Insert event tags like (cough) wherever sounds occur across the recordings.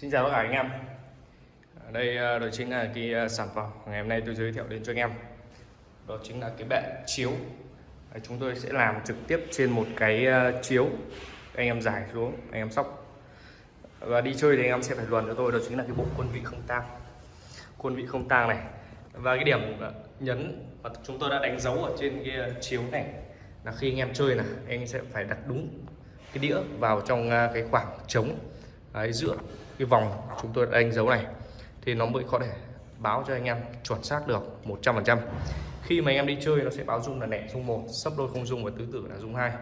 Xin chào tất cả anh em. Đây ờ, đó chính là cái ờ, sản phẩm. Ngày hôm nay tôi giới thiệu đến cho anh em. Đó chính là cái bệ chiếu. Chúng tôi sẽ làm trực tiếp trên một cái ờ, chiếu. Anh em giải xuống, anh em sóc. Và đi chơi thì anh em sẽ phải luận cho tôi. Đó chính là cái bộ quân vị không tang. Quân vị không tang này. Và cái điểm nhấn mà chúng tôi đã đánh dấu ở trên cái chiếu này Là khi anh em chơi là Anh sẽ phải đặt đúng cái đĩa vào trong cái khoảng trống Đấy, giữa cái vòng chúng tôi đã đánh dấu này, thì nó mới có thể báo cho anh em chuẩn xác được 100% khi mà anh em đi chơi, nó sẽ báo dung là nẻ, dung một, sấp đôi không dung và tứ tử là dung hai.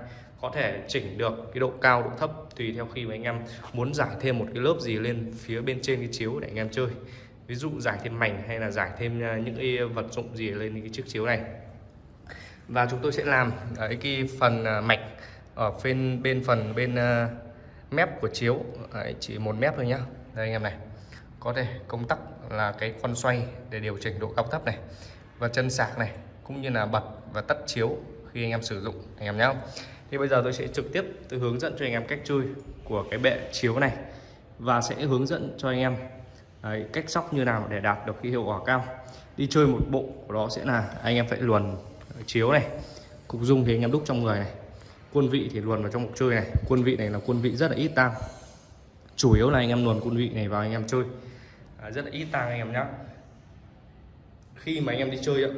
Có thể chỉnh được cái độ cao, độ thấp, tùy theo khi mà anh em muốn giải thêm một cái lớp gì lên phía bên trên cái chiếu để anh em chơi. Ví dụ giải thêm mảnh hay là giải thêm à, những cái vật dụng gì lên cái chiếc chiếu này. Và chúng tôi sẽ làm cái phần à, mạch ở bên bên phần bên à, mép của chiếu. Đấy, chỉ một mép thôi nhá. Đây anh em này. Có thể công tắc là cái con xoay để điều chỉnh độ cao thấp này và chân sạc này cũng như là bật và tắt chiếu khi anh em sử dụng anh em nhé thì bây giờ tôi sẽ trực tiếp tôi hướng dẫn cho anh em cách chơi của cái bệ chiếu này và sẽ hướng dẫn cho anh em đấy, cách sóc như nào để đạt được cái hiệu quả cao. Đi chơi một bộ của đó sẽ là anh em phải luồn chiếu này cục dung thì anh em đúc trong người này quân vị thì luồn vào trong cuộc chơi này. Quân vị này là quân vị rất là ít tang. Chủ yếu là anh em luồn quân vị này vào anh em chơi. À, rất là ít tang anh em nhé khi mà anh em đi chơi ạ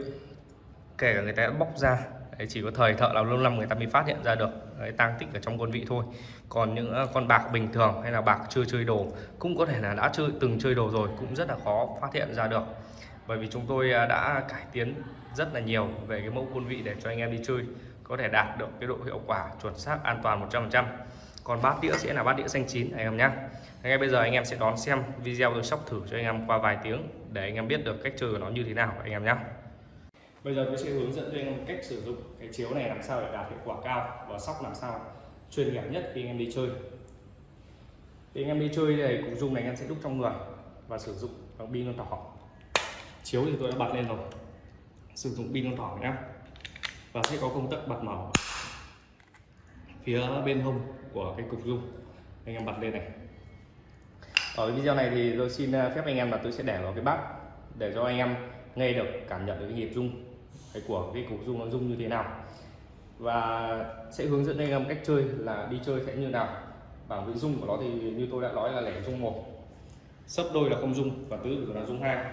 kể cả người ta đã bóc ra đấy, chỉ có thời thợ là lâu năm người ta mới phát hiện ra được đấy, tang tích ở trong quân vị thôi. Còn những à, con bạc bình thường hay là bạc chưa chơi đồ cũng có thể là đã chơi từng chơi đồ rồi cũng rất là khó phát hiện ra được. Bởi vì chúng tôi à, đã cải tiến rất là nhiều về cái mẫu quân vị để cho anh em đi chơi có thể đạt được cái độ hiệu quả chuẩn xác an toàn 100% còn bát đĩa sẽ là bát đĩa xanh chín, anh em nhé ngay bây giờ anh em sẽ đón xem video tôi sóc thử cho anh em qua vài tiếng để anh em biết được cách chơi của nó như thế nào, anh em nhé bây giờ tôi sẽ hướng dẫn cho anh em cách sử dụng cái chiếu này làm sao để đạt hiệu quả cao và sóc làm sao chuyên nghiệp nhất khi anh em đi chơi. Thì anh em đi chơi này cục dung này anh em sẽ đúc trong người và sử dụng bằng pin con thỏ. Chiếu thì tôi đã bật lên rồi. Sử dụng pin con thỏ nhé và sẽ có công tắc bật mở. Phía bên hông của cái cục dung anh em bật lên này. Ở video này thì tôi xin phép anh em là tôi sẽ để vào cái bát để cho anh em nghe được cảm nhận được cái nhịp rung cái của cái cục dung nó rung như thế nào. Và sẽ hướng dẫn anh em cách chơi là đi chơi sẽ như nào. Bảng vị rung của nó thì như tôi đã nói là lẻ rung một. Sấp đôi là không rung và tứ là rung hai.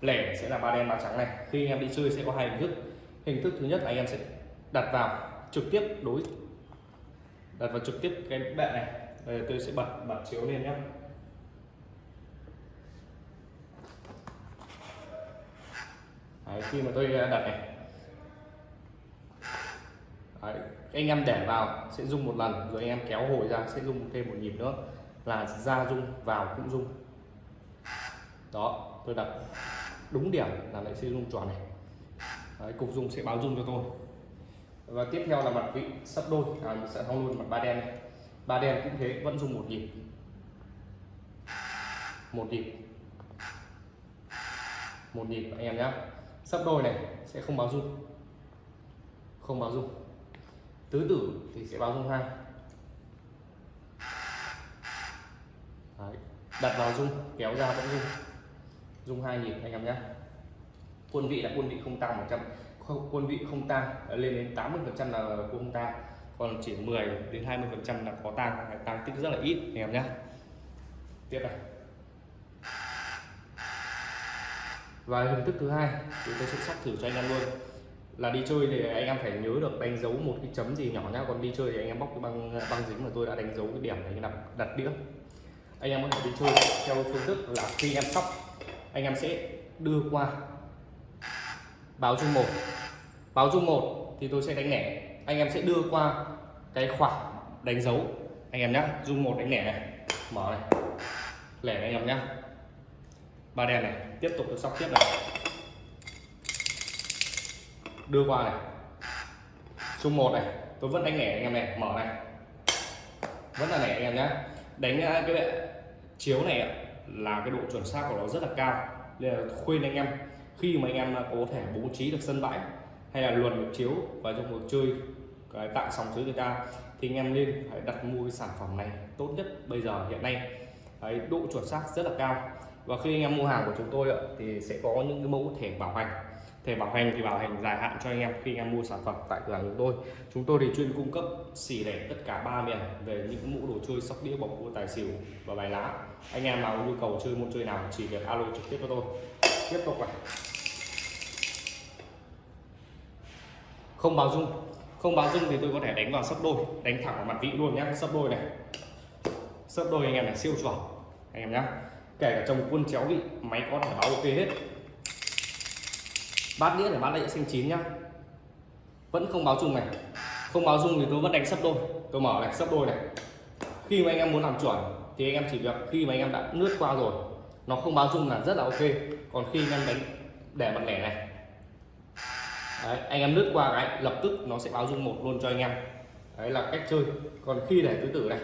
Lẻ sẽ là ba đen ba trắng này. Khi anh em đi chơi sẽ có hai hình thức hình thức thứ nhất là anh em sẽ đặt vào trực tiếp đối đặt vào trực tiếp cái bệ này. Đây, tôi sẽ bật bật chiếu lên nhé Đấy, khi mà tôi ờ, đặt này. Đấy, anh em để vào sẽ rung một lần rồi anh em kéo hồi ra sẽ rung thêm một nhịp nữa. Là ra rung vào cũng rung. Đó tôi đặt đúng điểm là lại sẽ rung tròn này. Đấy, cục dung sẽ báo dùng cho tôi. Và tiếp theo là mặt vị sắp đôi. À, mình sẽ thong luôn mặt ba đen này. Ba đen cũng thế vẫn dùng một nhịp. Một nhịp. Một nhịp anh em nhé sắp đôi này sẽ không báo dung không báo dung tứ tử thì sẽ báo dung hai. Đấy. đặt vào dung kéo ra vẫn dung dung hai nhịp anh em nhé quân vị là quân vị không tăng 100 quân vị không tăng ờ, lên đến 80 phần trăm là không tăng. Còn chỉ 10 đến 20 phần trăm là có tăng tăng tích rất là ít, anh em nhé tiếp này. Và hình thức thứ hai, chúng tôi sẽ sắp thử cho anh em luôn. Là đi chơi thì anh em phải nhớ được đánh dấu một cái chấm gì nhỏ nhá. Còn đi chơi thì anh em bóc cái băng ờ, băng dính mà tôi đã đánh dấu cái điểm này đặt đặt đĩa. Anh em có thể đi chơi theo phương thức là khi em sóc, anh em sẽ đưa qua báo dung một. Báo dung một thì tôi sẽ đánh lẻ. Anh em sẽ đưa qua cái khoảng đánh dấu. Anh em nhé dung một đánh lẻ này. Mở này. Lẻ anh em nhé ba đen này. Tiếp tục tôi sóc tiếp này. Đưa qua này. Dung một này. Tôi vẫn đánh lẻ anh em này. Mở này. Vẫn là lẻ anh em nhé đánh à, cái bệ chiếu này là cái độ chuẩn xác của nó rất là cao. Nên là khuyên anh em khi mà anh em có thể bố trí được sân bãi hay là luồn được chiếu vào trong cuộc chơi cái tại sòng sới người ta thì anh em nên phải đặt mua cái sản phẩm này tốt nhất bây giờ hiện nay. Đấy, độ chuẩn xác rất là cao. Và khi anh em mua hàng của chúng tôi thì sẽ có những cái mẫu thẻ bảo hành. Thẻ bảo hành thì bảo hành dài hạn cho anh em khi anh em mua sản phẩm tại cửa hàng chúng tôi. Chúng tôi thì chuyên cung cấp xỉ lẻ tất cả ba miền về những mũ đồ chơi sóc đĩa bầu cua tài xỉu và bài lá. Anh em nào có nhu cầu chơi môn chơi nào chỉ việc alo trực tiếp cho tôi. Tiếp tục này không báo dung, không báo dung thì tôi có thể đánh vào sấp đôi, đánh thẳng vào mặt vị luôn nhé sấp đôi này. Sấp đôi anh em này siêu chuẩn, anh em nhé kể cả trong quân chéo vị, máy có thể báo ok hết. Bát đĩa để bát đĩa xanh chín nhá. Vẫn không báo dung này, không báo dung thì tôi vẫn đánh sấp đôi. Tôi mở này, sấp đôi này. Khi mà anh em muốn làm chuẩn thì anh em chỉ việc khi mà anh em đã lướt qua rồi, nó không báo dung là rất là ok. Còn khi anh em đánh để mặt lẻ này Đấy, anh em lướt qua cái lập tức nó sẽ báo dung một luôn cho anh em. Đấy là cách chơi. Còn khi để tứ tử này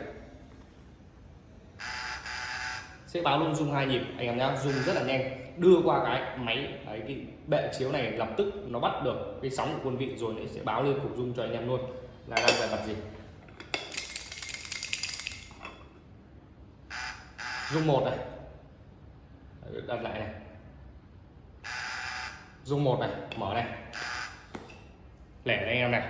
sẽ báo luôn dung hai nhịp anh em nhá. Dung rất là nhanh. Đưa qua cái máy đấy, cái bệ chiếu này lập tức nó bắt được cái sóng của quân vị rồi nó sẽ báo lên cục dung cho anh em luôn. Là đang về mặt gì? Dung một này. Đặt lại này. Dung một này mở này lẻ anh em này.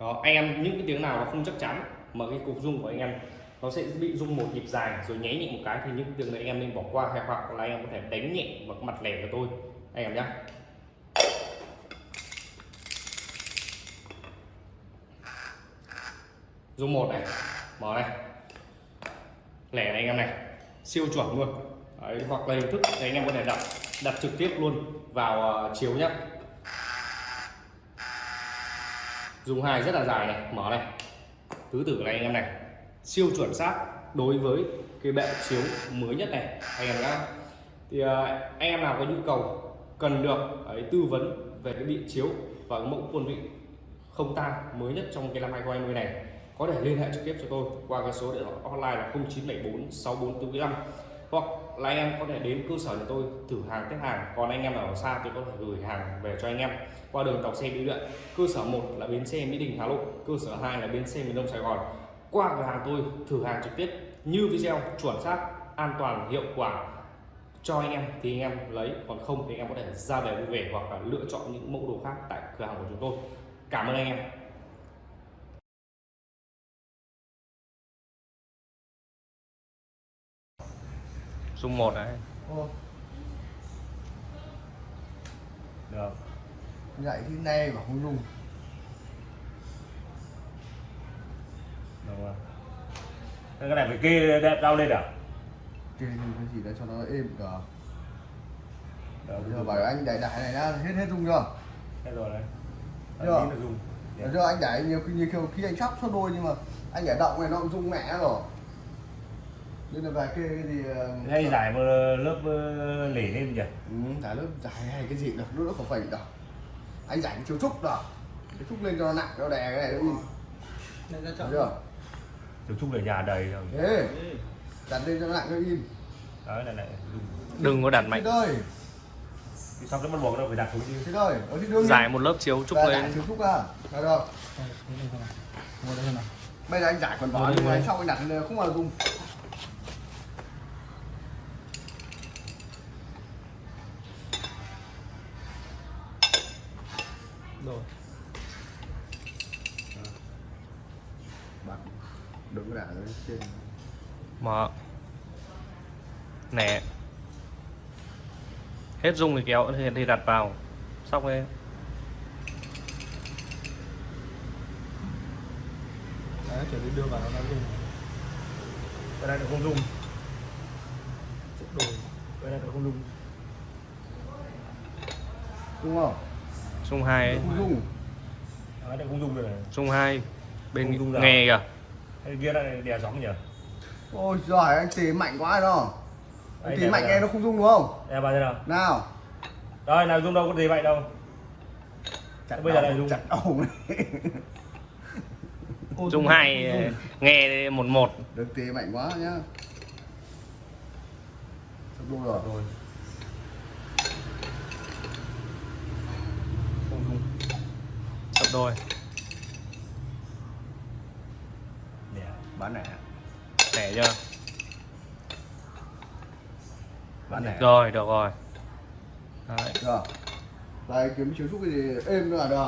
Đó anh em những cái tiếng nào nó không chắc chắn mà cái cục dung của anh em nó sẽ bị rung một nhịp dài rồi nháy nhẹ một cái thì những tiếng đấy anh em nên bỏ qua hay hoặc là anh em có thể đánh nhẹ vào mặt lẻ của tôi. Anh em nhé rung một này mở này. Lẻ này anh em này siêu chuẩn luôn. Đấy, hoặc là hình thức thì anh em có thể đặt đặt trực tiếp luôn vào chiều chiếu nhé dùng hai rất là dài này. Mở này. Tứ tử này anh em này. Siêu chuẩn xác đối với cái bệ chiếu mới nhất này anh em nhá. Thì uh, anh em nào có nhu cầu cần được ấy, tư vấn về cái bị chiếu và mẫu quân vị không tan mới nhất trong cái năm 2020 này có thể liên hệ trực tiếp cho tôi qua cái số điện thoại online là 0974 6445 hoặc là anh em có thể đến cơ sở của tôi thử hàng, test hàng. Còn anh em ở xa tôi có thể gửi hàng về cho anh em. Qua đường tàu xe bưu điện, cơ sở 1 là bến xe mỹ đình, hà nội, cơ sở 2 là bến xe miền đông sài gòn. Qua cửa hàng tôi thử hàng trực tiếp, như video, chuẩn xác, an toàn, hiệu quả. Cho anh em thì anh em lấy, còn không thì anh em có thể ra về vui vẻ hoặc là lựa chọn những mẫu đồ khác tại cửa hàng của chúng tôi. Cảm ơn anh em. Dung một đấy. Ô, được. Nhảy thì này mà không dùng. Được rồi. Thế cái này phải kê đẹp cao lên à? Kê nhưng cái gì đó cho nó êm cả được. Bây giờ bảo anh đẩy đẩy này đã hết hết dùng chưa? Hết rồi đấy. Được. Bây giờ anh đẩy nhiều khi nhiều khi, anh sắp số đôi nhưng mà anh đẩy động này nó cũng dùng mẹ rồi nên là vài kê cái gì ờ, hay giải một lớp ờ, lỉ lên nhỉ? Ừ, giải lớp giải hay cái gì được nó nó không phải đâu. Anh giải chiếu trúc đó. Cái trúc lên cho nó nặng nó đè cái này nó Thấy chọn. chưa? Từ chung về nhà đầy rồi. Thế đặt lên cho nó nặng nó in đấy này này đừng có đặt Thế mạnh. ơi Thì xong cái bắt buộc đâu phải đặt xuống chứ. Thế ơi ở thì giải một lớp chiếu trúc lên. chiếu trúc à được. Rồi thôi bây giờ anh giải quần vở nhưng mà anh sau anh đặt không bao giờ Rồi. bật đứng lại lên trên. Mở nẻ hết dung thì kéo thì, thì đặt vào. Xong rồi. Đấy, chuẩn bị đưa vào nó dùng. cái này nó không dùng. Đồ. cái này nó không dùng. Đúng không dung hai ấy. không dùng. Cái này không dùng được. Này dung hai Không bên nghe kìa. Cái kia lại đè gióng nhỉ? Ôi giỏi anh tỉ mạnh quá đó anh để mạnh nghe nó không dùng đúng không? Đè vào thế nào? Nào. Đây nào dùng đâu có gì vậy đâu. Chặt Bây giờ lại dùng. chặt đầu. (laughs) Dung hai nghe một một. Được tỉ mạnh quá nhá. Sắp đôi rồi đôi. Nè bán lẻ lẻ chưa bán lẻ rồi được rồi. Đấy. rồi. Lại kiếm chiếu giúp cái gì? Êm nữa là được.